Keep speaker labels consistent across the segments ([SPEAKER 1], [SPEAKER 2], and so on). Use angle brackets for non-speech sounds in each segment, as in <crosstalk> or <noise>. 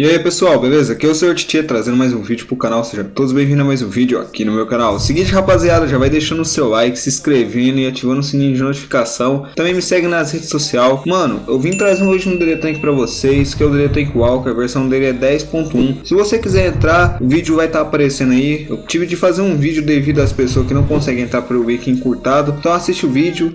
[SPEAKER 1] E aí pessoal, beleza? Aqui é o Sr. Titia trazendo mais um vídeo pro canal, sejam todos bem-vindos a mais um vídeo aqui no meu canal. Seguinte rapaziada, já vai deixando o seu like, se inscrevendo e ativando o sininho de notificação. Também me segue nas redes sociais. Mano, eu vim trazer um DD Tank pra vocês, que é o DD Tank Walker, a versão dele é 10.1. Se você quiser entrar, o vídeo vai estar tá aparecendo aí. Eu tive de fazer um vídeo devido às pessoas que não conseguem entrar pelo wiki encurtado. Então assiste o vídeo.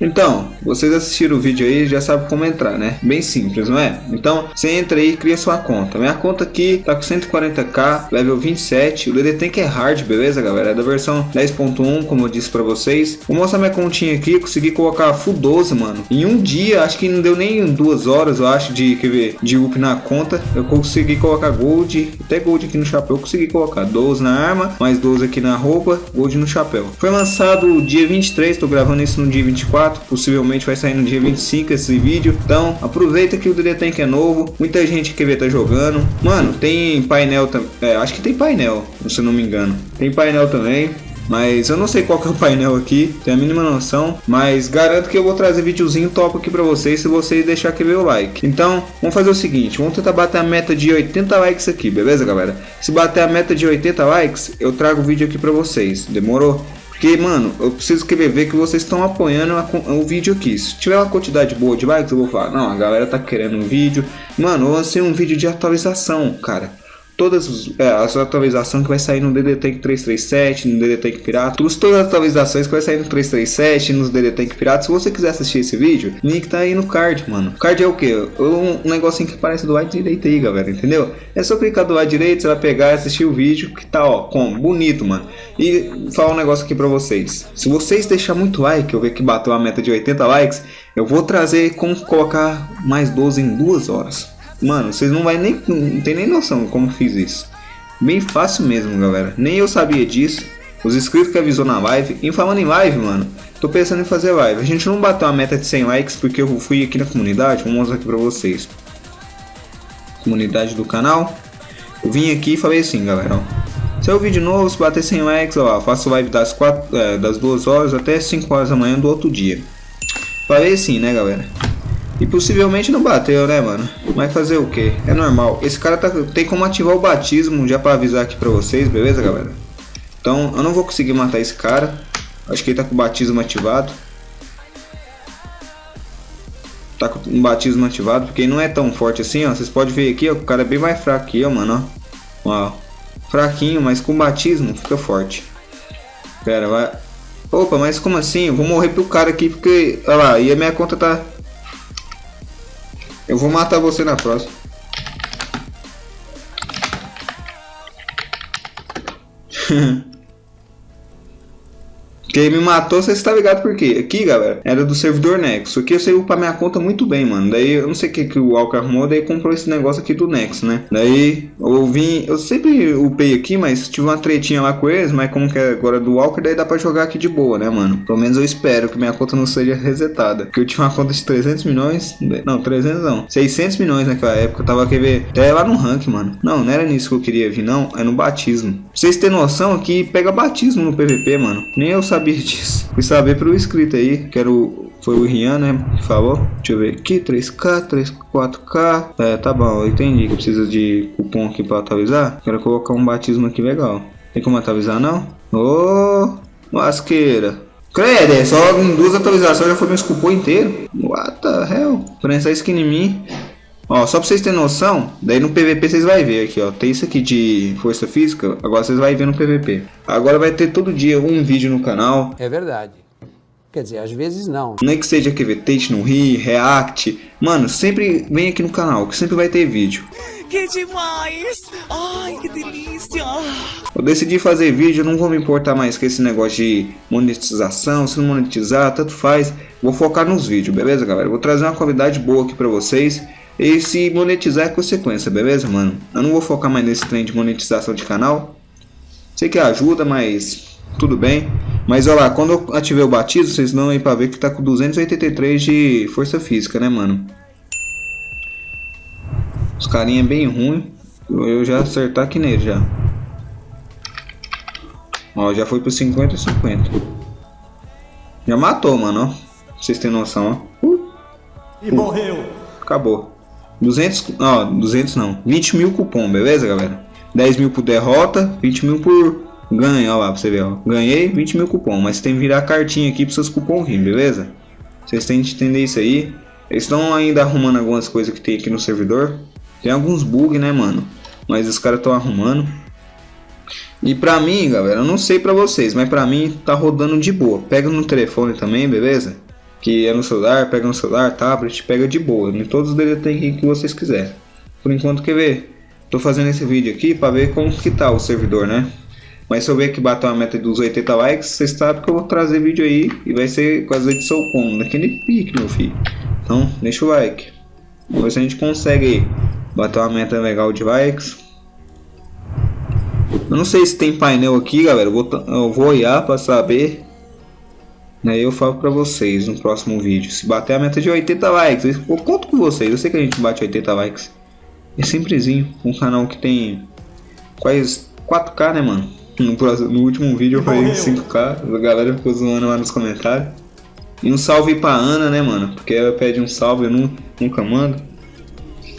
[SPEAKER 1] Então, vocês assistiram o vídeo aí já sabem como entrar, né? Bem simples, não é? Então, você entra aí e cria sua conta. Minha conta aqui tá com 140k, level 27. O DD Tank é hard, beleza, galera? É da versão 10.1, como eu disse pra vocês. Vou mostrar minha continha aqui. Consegui colocar full 12, mano. Em um dia, acho que não deu nem duas horas, eu acho, de, quer ver, de up na conta. Eu consegui colocar gold, até gold aqui no chapéu. Consegui colocar 12 na arma, mais 12 aqui na roupa, gold no chapéu. Foi lançado dia 23, tô gravando isso no dia 24 possivelmente vai sair no dia 25 esse vídeo. Então aproveita que o DD Tank é novo, muita gente quer ver tá jogando. Mano, tem painel também, é, acho que tem painel, se eu não me engano. Tem painel também. Mas eu não sei qual que é o painel aqui, tenho a mínima noção. Mas garanto que eu vou trazer videozinho top aqui pra vocês se vocês deixar aqui o like. Então, vamos fazer o seguinte, vamos tentar bater a meta de 80 likes aqui, beleza galera? Se bater a meta de 80 likes, eu trago o vídeo aqui pra vocês, demorou? Porque, mano, eu preciso querer ver que vocês estão apoiando o vídeo aqui. Se tiver uma quantidade boa de likes, eu vou falar, não, a galera tá querendo um vídeo. Mano, eu lancei um vídeo de atualização, cara todas é, as atualizações que vai sair no DD Tank 337, no DD Tank Pirata, todas, todas as atualizações que vai sair no 337, nos DD Tank Pirata. Se você quiser assistir esse vídeo, link tá aí no card, mano. O card é o que? Um, um negocinho que aparece do lado direito aí, galera, entendeu? É só clicar do lado direito, você vai pegar e assistir o vídeo que tá, ó, com bonito, mano. E falar um negócio aqui pra vocês. Se vocês deixar muito like, eu ver que bateu a meta de 80 likes, eu vou trazer como colocar mais 12 em duas horas. Mano, vocês não vai nem não tem nem noção como fiz isso. Bem fácil mesmo, galera. Nem eu sabia disso. Os inscritos que avisou na live. E falando em live, mano, tô pensando em fazer live. A gente não bateu a meta de 100 likes porque eu fui aqui na comunidade. Vou mostrar aqui pra vocês. Comunidade do canal. Eu vim aqui e falei assim, galera, ó. Se é o vídeo novo, se bater 100 likes, ó, faço live das, 4, é, das 2 horas até 5 horas da manhã do outro dia. Falei assim, né, galera? E possivelmente não bateu, né, mano? Mas fazer o que? É normal. Esse cara tá, tem como ativar o batismo já pra avisar aqui pra vocês, beleza, galera? Então, eu não vou conseguir matar esse cara. Acho que ele tá com o batismo ativado. Tá com o batismo ativado, porque ele não é tão forte assim, ó. Vocês podem ver aqui, ó, o cara é bem mais fraco aqui, ó, mano, ó. ó. Fraquinho, mas com batismo fica forte. Pera, vai... Opa, mas como assim? Eu vou morrer pro cara aqui, porque... Olha lá, e a minha conta tá... Eu vou matar você na próxima. <laughs> Quem me matou, você está ligado por quê? Aqui, galera, era do servidor Nexo. Aqui eu sei upar minha conta muito bem, mano. Daí eu não sei o que, que o Walker arrumou, daí comprou esse negócio aqui do Nexo, né? Daí eu vim, eu sempre upei aqui, mas tive uma tretinha lá com eles, mas como que é agora do Walker, daí dá pra jogar aqui de boa, né, mano? Pelo menos eu espero que minha conta não seja resetada. Porque eu tinha uma conta de 300 milhões, não, 300 não, 600 milhões naquela época. Eu tava, quer ver, até lá no rank, mano. Não, não era nisso que eu queria vir, não, é no batismo. Pra vocês terem noção aqui, pega batismo no PVP, mano. Nem eu sabia disso. Fui saber pelo inscrito aí, que era o, foi o Rian, né, que falou. Deixa eu ver aqui, 3K, 3, 4K. É, tá bom, eu entendi que precisa de cupom aqui pra atualizar. Quero colocar um batismo aqui legal. Tem como atualizar, não? Ô, oh, lasqueira. Credo, é só duas atualizações já foi meu cupom inteiro. What the hell? Prensar skin em mim. Ó, só pra vocês terem noção, daí no PVP vocês vão ver aqui, ó. Tem isso aqui de força física, agora vocês vão ver no PVP. Agora vai ter todo dia um vídeo no canal.
[SPEAKER 2] É verdade. Quer dizer, às vezes não.
[SPEAKER 1] Nem que seja que Tate no Ri, React. Mano, sempre vem aqui no canal, que sempre vai ter vídeo.
[SPEAKER 3] Que demais! Ai, que delícia!
[SPEAKER 1] Eu decidi fazer vídeo, não vou me importar mais com esse negócio de monetização, se não monetizar, tanto faz. Vou focar nos vídeos, beleza, galera? Vou trazer uma qualidade boa aqui pra vocês. E se monetizar é consequência, beleza, mano? Eu não vou focar mais nesse trem de monetização de canal. Sei que ajuda, mas tudo bem. Mas olha lá, quando eu ativei o batismo, vocês não aí pra ver que tá com 283 de força física, né, mano? Os carinha é bem ruim. Eu já acertar aqui nele já. Ó, já foi pro 50 50. Já matou, mano, ó. Vocês têm noção, ó. Uh.
[SPEAKER 4] E morreu.
[SPEAKER 1] Acabou. 200, ó, 200 não. 20 mil cupom, beleza, galera? 10 mil por derrota, 20 mil por ganho, ó lá, pra você ver, ó. Ganhei 20 mil cupom, mas tem que virar cartinha aqui para seus cupons vir, beleza? Vocês têm que entender isso aí. Eles estão ainda arrumando algumas coisas que tem aqui no servidor. Tem alguns bugs, né, mano? Mas os caras estão arrumando. E pra mim, galera, eu não sei pra vocês, mas pra mim tá rodando de boa. Pega no telefone também, beleza? Que é no celular, pega no celular, tablet, pega de boa. Em todos os DDT que vocês quiserem. Por enquanto, quer ver? Tô fazendo esse vídeo aqui pra ver como que tá o servidor, né? Mas se eu ver que bateu a meta dos 80 likes, vocês sabem que eu vou trazer vídeo aí e vai ser com as edições como, naquele pique, meu filho. Então, deixa o like. Vamos ver se a gente consegue bater uma meta legal de likes. Eu não sei se tem painel aqui, galera. Eu vou, eu vou olhar para saber. Aí eu falo para vocês no próximo vídeo. Se bater a meta de 80 likes, eu conto com vocês. Eu sei que a gente bate 80 likes. É simplesinho. Um canal que tem quase 4K, né, mano? No, próximo, no último vídeo eu falei 5K. A galera ficou zoando lá nos comentários. E um salve pra Ana, né, mano? Porque ela pede um salve, eu nunca mando.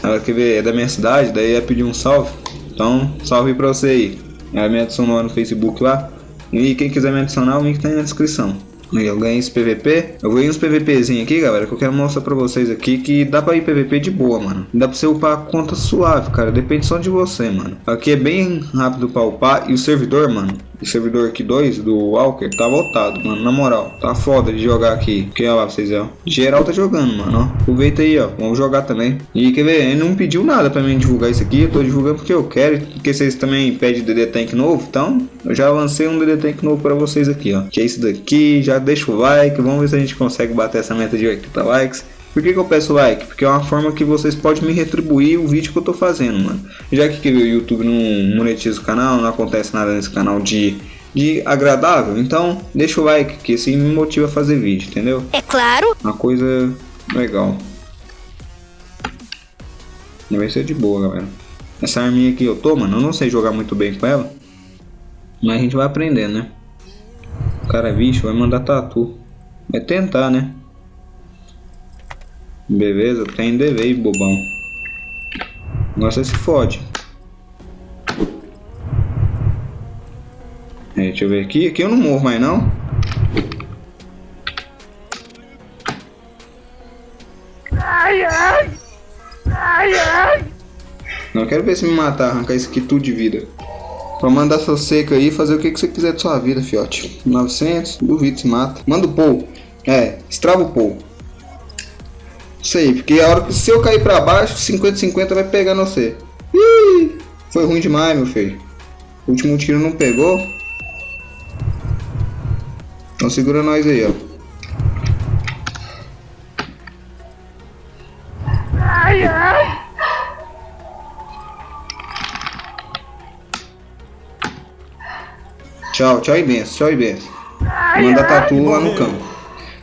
[SPEAKER 1] Ela quer ver, é da minha cidade, daí ia pedir um salve. Então, salve pra você aí. Ela me adicionou no Facebook lá. E quem quiser me adicionar, o link tá aí na descrição. Eu ganhei esse PVP. Eu ir uns PVPzinho aqui, galera, que eu quero mostrar pra vocês aqui que dá pra ir PVP de boa, mano. Dá pra você upar a conta suave, cara. Depende só de você, mano. Aqui é bem rápido pra upar. E o servidor, mano, o servidor aqui 2 do Walker tá voltado, mano. Na moral, tá foda de jogar aqui. Porque olha pra vocês, ó. Geral tá jogando, mano, ó. Aproveita aí, ó. Vamos jogar também. E quer ver? Ele não pediu nada pra mim divulgar isso aqui. Eu tô divulgando porque eu quero. Porque vocês também pedem DD Tank novo. Então, eu já lancei um DD Tank novo pra vocês aqui, ó. Que é isso daqui. Já deixa o like. Vamos ver se a gente consegue bater essa meta de 80 likes. Por que, que, eu peço like? Porque é uma forma que vocês podem me retribuir o vídeo que eu tô fazendo, mano. Já que o YouTube não monetiza o canal, não acontece nada nesse canal de, de agradável, então deixa o like, que assim me motiva a fazer vídeo, entendeu?
[SPEAKER 5] É claro.
[SPEAKER 1] Uma coisa legal. Vai ser de boa, galera. Essa arminha aqui eu tô, mano, eu não sei jogar muito bem com ela. Mas a gente vai aprender, né? O cara, bicho, vai mandar tatu. Vai tentar, né? Beleza, tem DV, bobão. Nossa, se fode. É, deixa eu ver aqui. Aqui eu não morro mais, não. Ai, ai. Ai, ai. Não, quero ver se me matar, arrancar isso aqui tudo de vida. Pra mandar sua seca aí fazer o que, que você quiser de sua vida, fiote. 900, duvido se mata. Manda o Paul. É, estrava o Paul. Aí, porque a hora que se eu cair pra baixo, 50-50 vai pegar você. Ih, foi ruim demais, meu filho. O último tiro não pegou. Então segura nós aí, ó. Ai, ai. Tchau, tchau e benção, tchau e benção. Manda tatu lá no campo.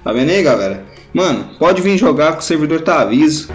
[SPEAKER 1] Tá vendo aí, galera? Mano, pode vir jogar que o servidor tá aviso.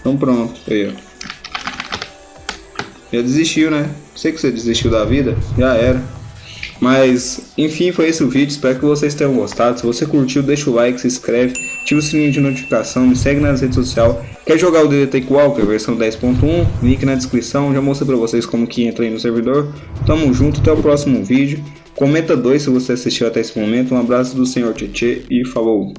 [SPEAKER 1] Então pronto, aí ó. Já desistiu, né? Sei que você desistiu da vida, já era. Mas, enfim, foi esse o vídeo. Espero que vocês tenham gostado. Se você curtiu, deixa o like, se inscreve, ativa o sininho de notificação, me segue nas redes sociais. Quer jogar o DD Take Walker versão 10.1? Link na descrição. Já mostrei pra vocês como que entra aí no servidor. Tamo junto, até o próximo vídeo. Comenta dois se você assistiu até esse momento. Um abraço do Senhor Tietê e falou!